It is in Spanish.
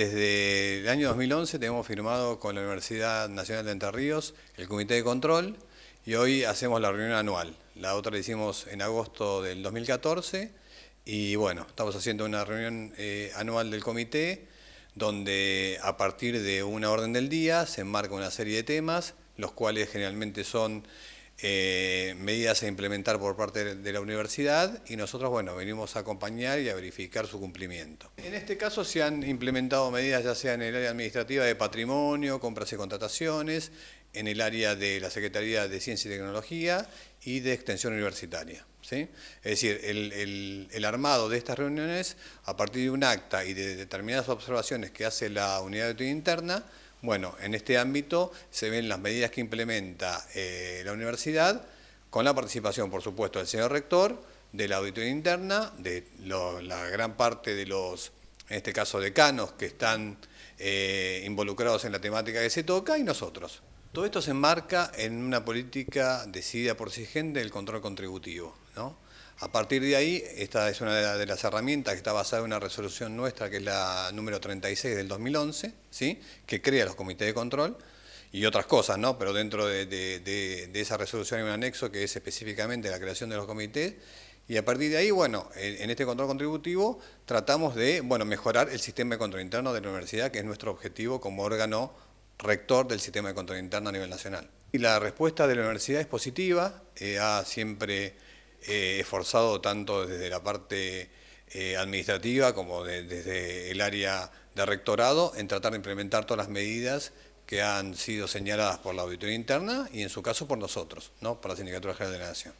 Desde el año 2011 tenemos firmado con la Universidad Nacional de Entre Ríos el Comité de Control y hoy hacemos la reunión anual. La otra la hicimos en agosto del 2014 y bueno, estamos haciendo una reunión eh, anual del comité donde a partir de una orden del día se enmarca una serie de temas, los cuales generalmente son eh, medidas a implementar por parte de la universidad y nosotros, bueno, venimos a acompañar y a verificar su cumplimiento. En este caso se han implementado medidas ya sea en el área administrativa de patrimonio, compras y contrataciones, en el área de la Secretaría de Ciencia y Tecnología y de Extensión Universitaria. ¿sí? Es decir, el, el armado de estas reuniones, a partir de un acta y de determinadas observaciones que hace la unidad de interna, bueno, en este ámbito se ven las medidas que implementa eh, la universidad, con la participación, por supuesto, del señor rector, de la auditoría interna, de la gran parte de los, en este caso, decanos que están eh, involucrados en la temática que se toca, y nosotros. Todo esto se enmarca en una política decidida por SIGEN del control contributivo, ¿no? A partir de ahí, esta es una de las herramientas que está basada en una resolución nuestra, que es la número 36 del 2011, ¿sí? que crea los comités de control y otras cosas, ¿no? pero dentro de, esa resolución hay un anexo que es específicamente la creación de los comités y a partir de ahí, bueno, en, este control contributivo tratamos de bueno, mejorar el sistema de control interno de la universidad, que es nuestro objetivo como órgano rector del sistema de control interno a nivel nacional. Y la respuesta de la universidad es positiva, eh, ha siempre eh, esforzado tanto desde la parte eh, administrativa como desde el área de rectorado en tratar de implementar todas las medidas que han sido señaladas por la auditoría interna y en su caso por nosotros, ¿no? por la Sindicatura General de la Nación.